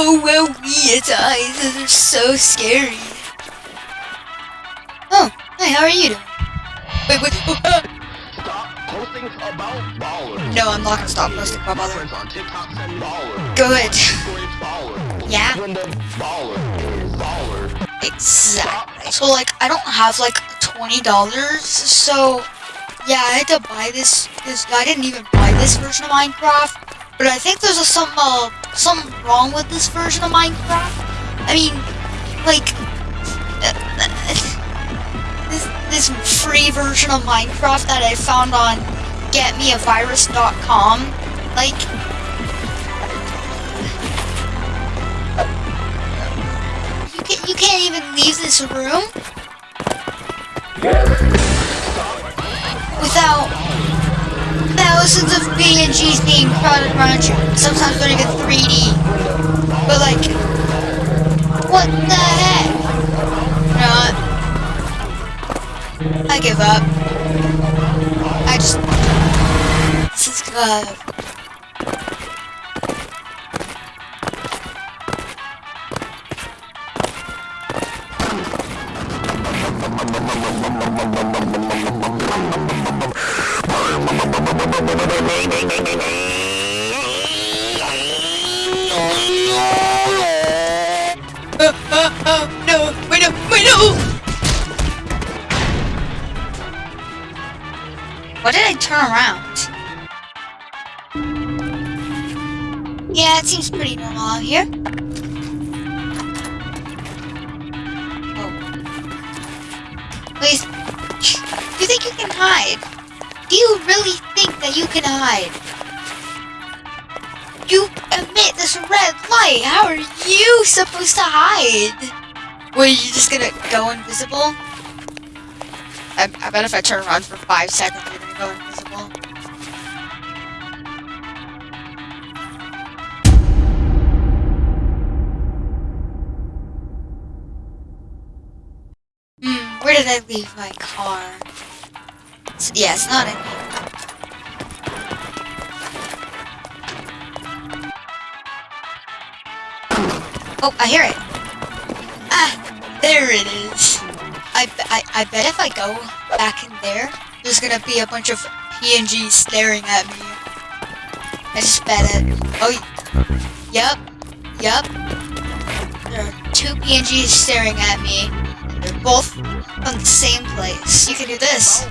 Oh, well, its eyes. Those are so scary. Oh, hi, how are you doing? Wait, wait. Oh, ah. Stop posting about baller. No, I'm not gonna stop posting about baller. Friends on baller. Good. Yeah. Exactly. So, like, I don't have, like, $20, so... Yeah, I had to buy this, this... I didn't even buy this version of Minecraft. But I think there's a, some, uh, something wrong with this version of Minecraft. I mean, like... Uh, this, this free version of Minecraft that I found on getmeavirus.com. Like, You, can, you can't even leave this room without thousands of PNGs being crowded around you. Sometimes not even 3D. But like, what the heck? You what? I give up. I just... This is good. Uh, uh, uh, no, wait, no, wait! Why did I turn around? Yeah, it seems pretty normal out here. Oh. Wait, do you think you can hide? Do you really think that you can hide? You emit this red light. How are you supposed to hide? Were you just gonna go invisible? I, I bet if I turn around for five seconds, you're gonna go invisible. Hmm, where did I leave my car? Yeah, it's not in here. Oh, I hear it. Ah, there it is. I, I, I bet if I go back in there, there's gonna be a bunch of PNGs staring at me. I just bet it. Oh, yep, yep. There are two PNGs staring at me. They're both from the same place. You can do this.